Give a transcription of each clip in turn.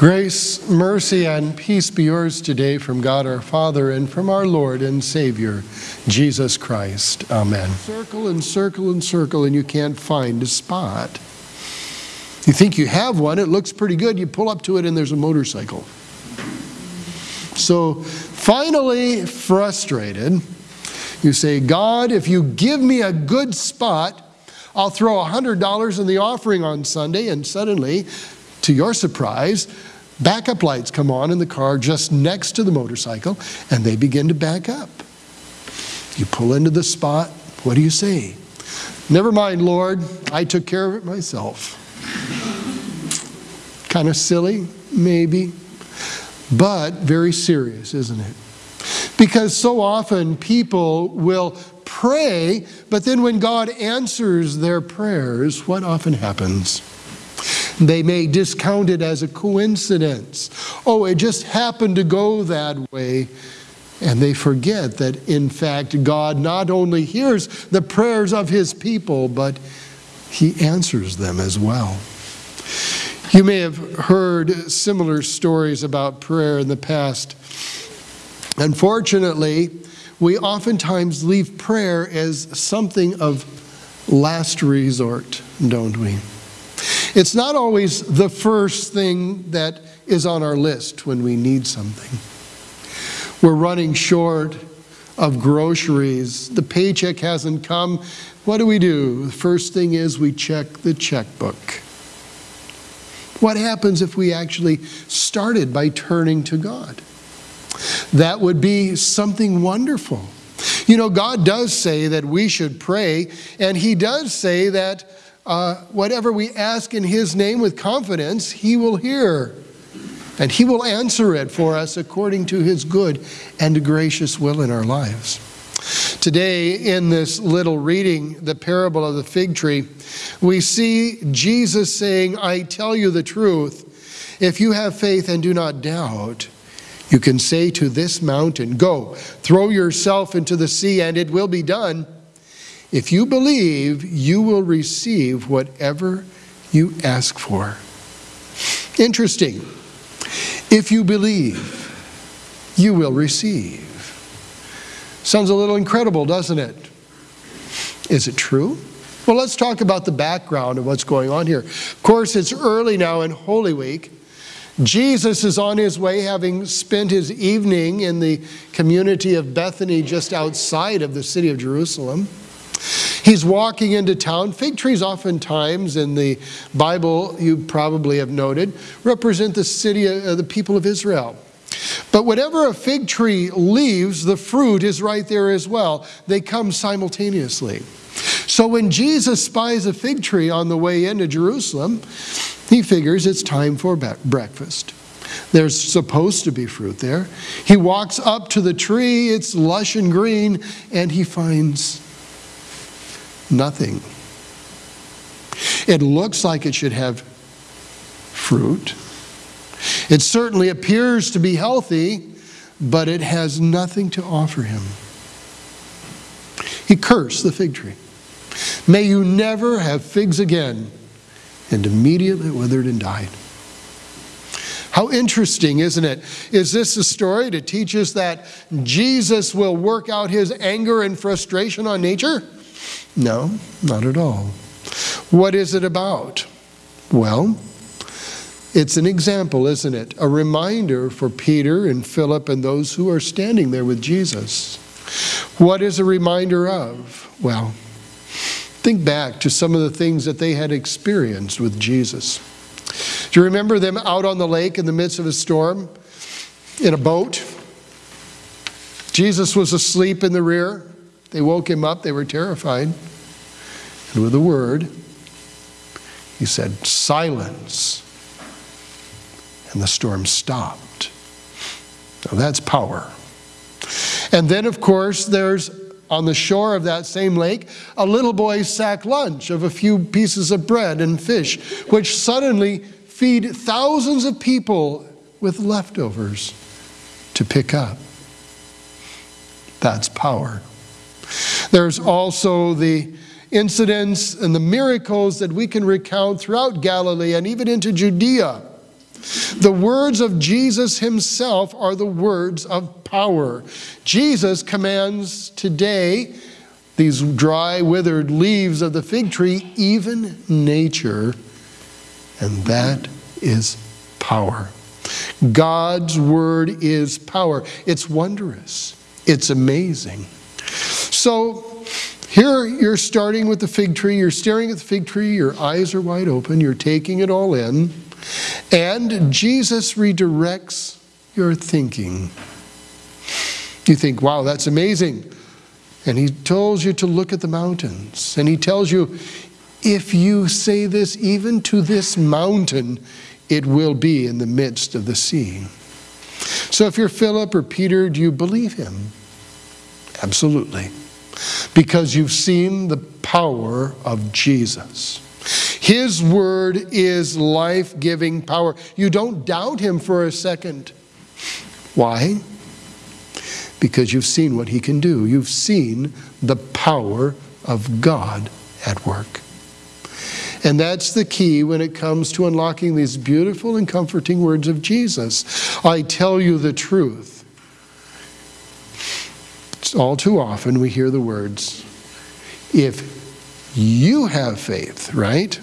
Grace, mercy, and peace be yours today from God our Father and from our Lord and Savior, Jesus Christ. Amen. Circle and circle and circle, and you can't find a spot. You think you have one, it looks pretty good. You pull up to it, and there's a motorcycle. So finally, frustrated, you say, God, if you give me a good spot, I'll throw $100 in the offering on Sunday, and suddenly, to your surprise, backup lights come on in the car just next to the motorcycle, and they begin to back up. You pull into the spot. What do you say? Never mind, Lord, I took care of it myself. kind of silly, maybe, but very serious, isn't it? Because so often people will pray, but then when God answers their prayers, what often happens? They may discount it as a coincidence. Oh, it just happened to go that way. And they forget that, in fact, God not only hears the prayers of his people, but he answers them as well. You may have heard similar stories about prayer in the past. Unfortunately, we oftentimes leave prayer as something of last resort, don't we? It's not always the first thing that is on our list when we need something. We're running short of groceries. The paycheck hasn't come. What do we do? The first thing is we check the checkbook. What happens if we actually started by turning to God? That would be something wonderful. You know, God does say that we should pray, and He does say that uh, whatever we ask in His name with confidence, He will hear. And He will answer it for us according to His good and gracious will in our lives. Today, in this little reading, the parable of the fig tree, we see Jesus saying, I tell you the truth. If you have faith and do not doubt, you can say to this mountain, Go, throw yourself into the sea, and it will be done. If you believe, you will receive whatever you ask for. Interesting. If you believe, you will receive. Sounds a little incredible, doesn't it? Is it true? Well, let's talk about the background of what's going on here. Of course, it's early now in Holy Week. Jesus is on his way, having spent his evening in the community of Bethany just outside of the city of Jerusalem. He's walking into town. Fig trees, oftentimes in the Bible, you probably have noted, represent the city of the people of Israel. But whatever a fig tree leaves, the fruit is right there as well. They come simultaneously. So when Jesus spies a fig tree on the way into Jerusalem, he figures it's time for breakfast. There's supposed to be fruit there. He walks up to the tree, it's lush and green, and he finds nothing. It looks like it should have fruit. It certainly appears to be healthy, but it has nothing to offer him. He cursed the fig tree. May you never have figs again. And immediately withered and died. How interesting, isn't it? Is this a story to teach us that Jesus will work out his anger and frustration on nature? No, not at all. What is it about? Well, it's an example, isn't it? A reminder for Peter and Philip and those who are standing there with Jesus. What is a reminder of? Well, Think back to some of the things that they had experienced with Jesus. Do you remember them out on the lake in the midst of a storm in a boat? Jesus was asleep in the rear. They woke him up. They were terrified. And with a word, he said, Silence. And the storm stopped. Now that's power. And then, of course, there's on the shore of that same lake a little boy's sack lunch of a few pieces of bread and fish, which suddenly feed thousands of people with leftovers to pick up. That's power. There's also the incidents and the miracles that we can recount throughout Galilee and even into Judea The words of Jesus himself are the words of power. Jesus commands today these dry, withered leaves of the fig tree, even nature, and that is power. God's word is power. It's wondrous, it's amazing. So, here you're starting with the fig tree, you're staring at the fig tree, your eyes are wide open, you're taking it all in, and Jesus redirects your thinking. You think, wow, that's amazing. And he tells you to look at the mountains. And he tells you, if you say this even to this mountain, it will be in the midst of the sea. So if you're Philip or Peter, do you believe him? Absolutely. Because you've seen the power of Jesus. His word is life giving power. You don't doubt him for a second. Why? Because you've seen what he can do. You've seen the power of God at work. And that's the key when it comes to unlocking these beautiful and comforting words of Jesus. I tell you the truth. All too often we hear the words, if you have faith, right?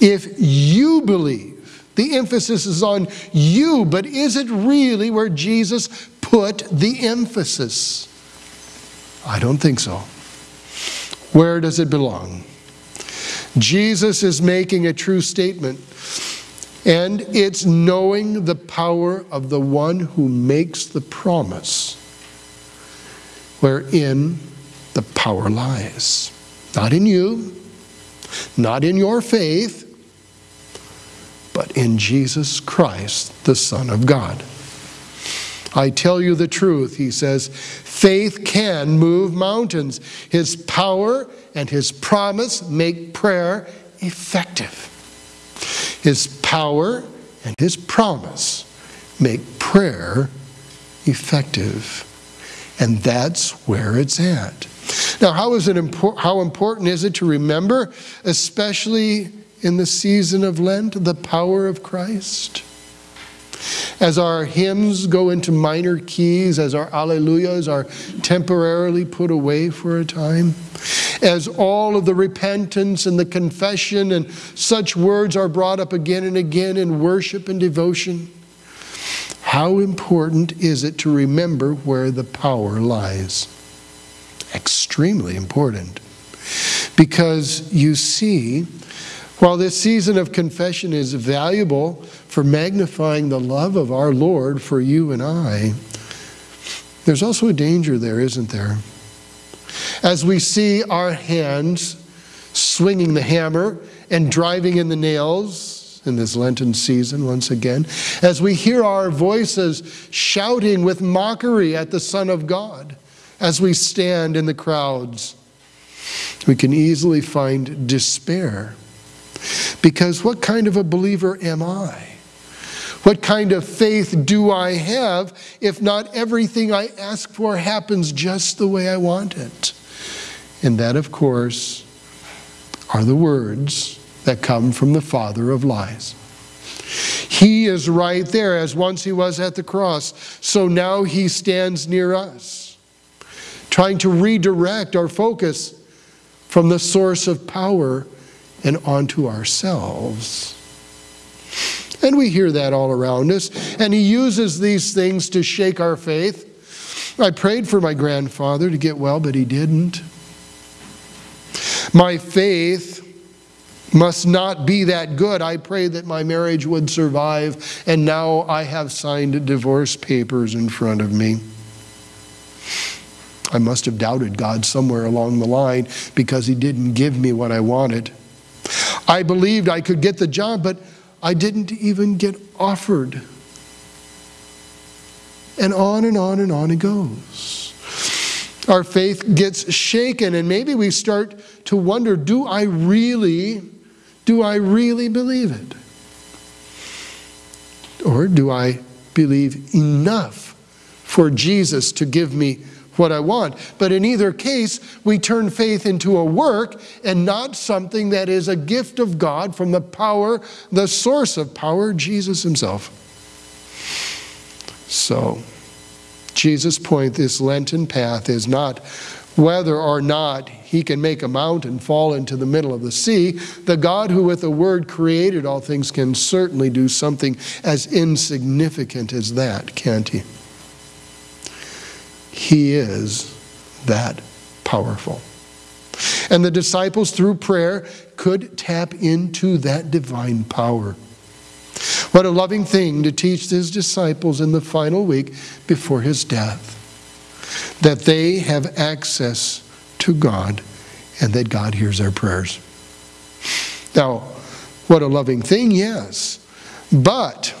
If you believe, the emphasis is on you, but is it really where Jesus put the emphasis? I don't think so. Where does it belong? Jesus is making a true statement, and it's knowing the power of the one who makes the promise, wherein the power lies. Not in you, not in your faith, but in Jesus Christ, the Son of God. I tell you the truth, he says, faith can move mountains. His power and his promise make prayer effective. His power and his promise make prayer effective. And that's where it's at. Now, how, is it impor- how important is it to remember, especially in the season of Lent, the power of Christ? As our hymns go into minor keys, as our alleluias are temporarily put away for a time, as all of the repentance and the confession and such words are brought up again and again in worship and devotion, how important is it to remember where the power lies? Extremely important. Because you see, while this season of confession is valuable for magnifying the love of our Lord for you and I, there's also a danger there, isn't there? As we see our hands swinging the hammer and driving in the nails in this Lenten season once again, as we hear our voices shouting with mockery at the Son of God, as we stand in the crowds, we can easily find despair because what kind of a believer am I? What kind of faith do I have if not everything I ask for happens just the way I want it? And that, of course, are the words that come from the father of lies. He is right there as once he was at the cross, so now he stands near us, trying to redirect our focus from the source of power and onto ourselves. And we hear that all around us. And he uses these things to shake our faith. I prayed for my grandfather to get well, but he didn't. My faith must not be that good. I prayed that my marriage would survive, and now I have signed divorce papers in front of me. I must have doubted God somewhere along the line because He didn't give me what I wanted. I believed I could get the job, but I didn't even get offered. And on and on and on it goes. Our faith gets shaken, and maybe we start to wonder do I really, do I really believe it? Or do I believe enough for Jesus to give me what I want. But in either case, we turn faith into a work and not something that is a gift of God from the power, the source of power, Jesus Himself. So, Jesus' point this Lenten path is not whether or not he can make a mountain fall into the middle of the sea. The God who, with a word, created all things can certainly do something as insignificant as that, can't he? He is that powerful. And the disciples, through prayer, could tap into that divine power. What a loving thing to teach his disciples in the final week before his death that they have access to God and that God hears their prayers. Now, what a loving thing, yes. But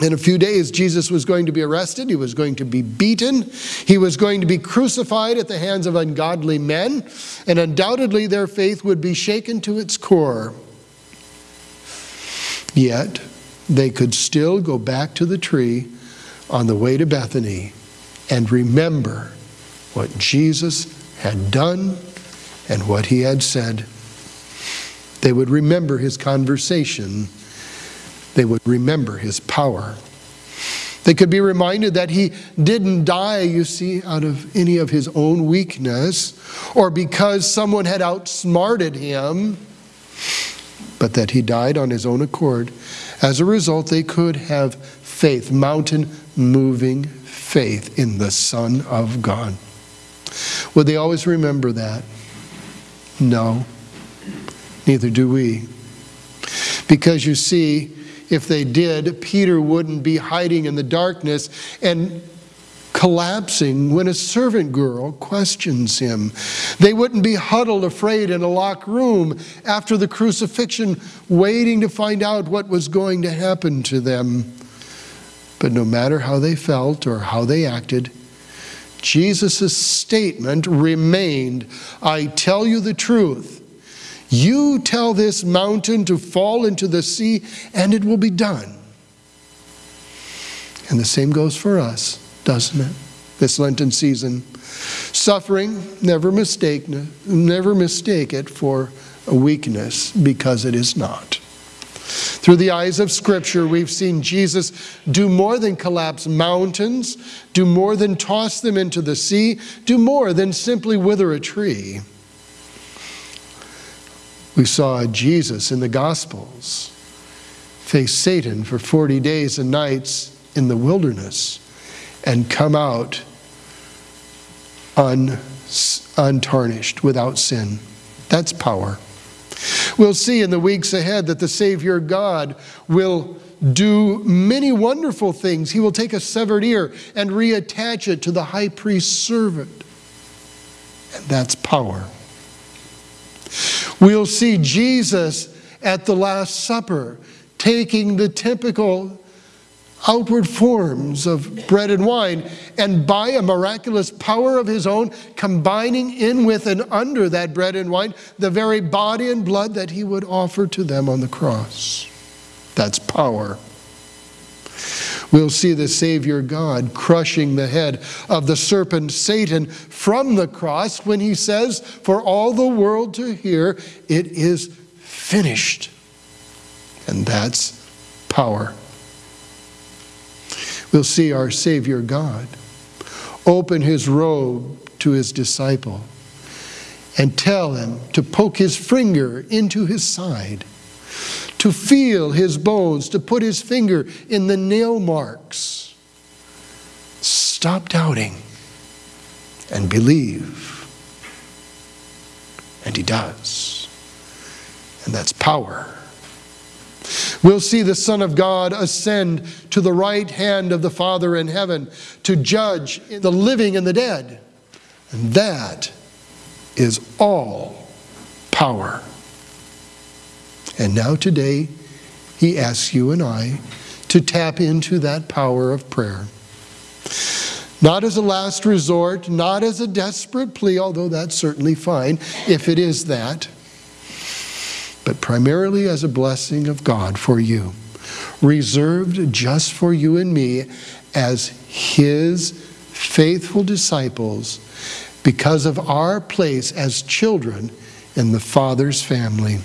in a few days, Jesus was going to be arrested. He was going to be beaten. He was going to be crucified at the hands of ungodly men. And undoubtedly, their faith would be shaken to its core. Yet, they could still go back to the tree on the way to Bethany and remember what Jesus had done and what he had said. They would remember his conversation. They would remember his power. They could be reminded that he didn't die, you see, out of any of his own weakness or because someone had outsmarted him, but that he died on his own accord. As a result, they could have faith, mountain moving faith in the Son of God. Would they always remember that? No, neither do we. Because you see, if they did, Peter wouldn't be hiding in the darkness and collapsing when a servant girl questions him. They wouldn't be huddled afraid in a locked room after the crucifixion, waiting to find out what was going to happen to them. But no matter how they felt or how they acted, Jesus' statement remained I tell you the truth. You tell this mountain to fall into the sea, and it will be done. And the same goes for us, doesn't it? This Lenten season. Suffering, never mistake, never mistake it for a weakness because it is not. Through the eyes of Scripture, we've seen Jesus do more than collapse mountains, do more than toss them into the sea, do more than simply wither a tree. We saw Jesus in the Gospels face Satan for 40 days and nights in the wilderness and come out un, untarnished, without sin. That's power. We'll see in the weeks ahead that the Savior God will do many wonderful things. He will take a severed ear and reattach it to the high priest's servant. And that's power. We'll see Jesus at the Last Supper taking the typical outward forms of bread and wine, and by a miraculous power of his own, combining in with and under that bread and wine the very body and blood that he would offer to them on the cross. That's power. We'll see the Savior God crushing the head of the serpent Satan from the cross when he says, For all the world to hear, it is finished. And that's power we'll see our Savior God open his robe to his disciple and tell him to poke his finger into his side, to feel his bones, to put his finger in the nail marks. Stop doubting and believe. And he does. And that's power. We'll see the Son of God ascend to the right hand of the Father in heaven to judge the living and the dead. And that is all power. And now, today, he asks you and I to tap into that power of prayer. Not as a last resort, not as a desperate plea, although that's certainly fine if it is that but primarily as a blessing of God for you, reserved just for you and me as His faithful disciples because of our place as children in the Father's family.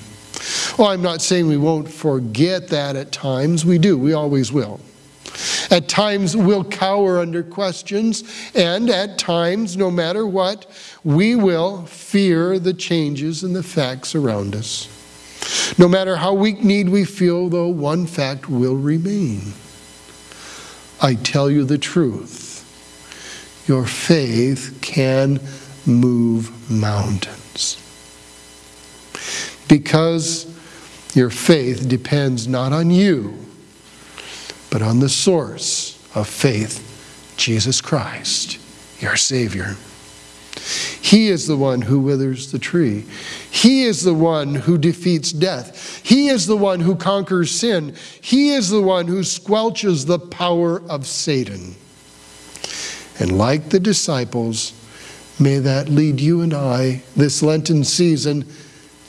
Well, I'm not saying we won't forget that at times. We do, we always will. At times, we'll cower under questions, and at times, no matter what, we will fear the changes and the facts around us. No matter how weak need we feel, though, one fact will remain. I tell you the truth. Your faith can move mountains. Because your faith depends not on you, but on the source of faith, Jesus Christ, your Savior. He is the one who withers the tree. He is the one who defeats death. He is the one who conquers sin. He is the one who squelches the power of Satan. And like the disciples, may that lead you and I this Lenten season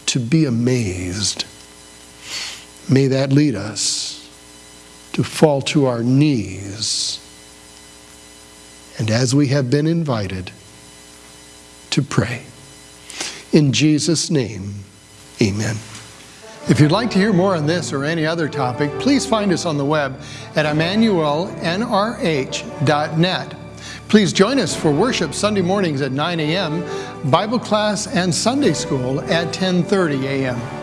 to be amazed. May that lead us to fall to our knees. And as we have been invited, to pray. In Jesus' name, amen. If you'd like to hear more on this or any other topic, please find us on the web at emmanuelnrh.net. Please join us for worship Sunday mornings at 9 a.m., Bible class and Sunday school at 10:30 a.m.